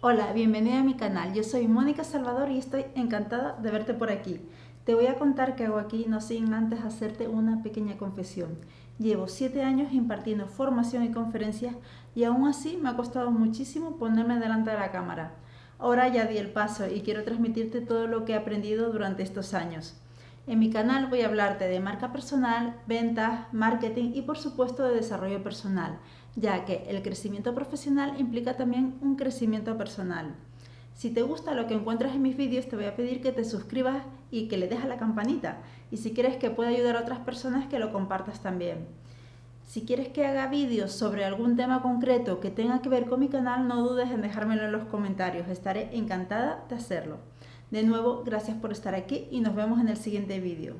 Hola, bienvenida a mi canal. Yo soy Mónica Salvador y estoy encantada de verte por aquí. Te voy a contar qué hago aquí, no sin antes hacerte una pequeña confesión. Llevo 7 años impartiendo formación y conferencias y aún así me ha costado muchísimo ponerme delante de la cámara. Ahora ya di el paso y quiero transmitirte todo lo que he aprendido durante estos años. En mi canal voy a hablarte de marca personal, ventas, marketing y por supuesto de desarrollo personal, ya que el crecimiento profesional implica también un crecimiento personal. Si te gusta lo que encuentras en mis vídeos, te voy a pedir que te suscribas y que le des a la campanita. Y si quieres que pueda ayudar a otras personas, que lo compartas también. Si quieres que haga vídeos sobre algún tema concreto que tenga que ver con mi canal, no dudes en dejármelo en los comentarios. Estaré encantada de hacerlo. De nuevo, gracias por estar aquí y nos vemos en el siguiente vídeo.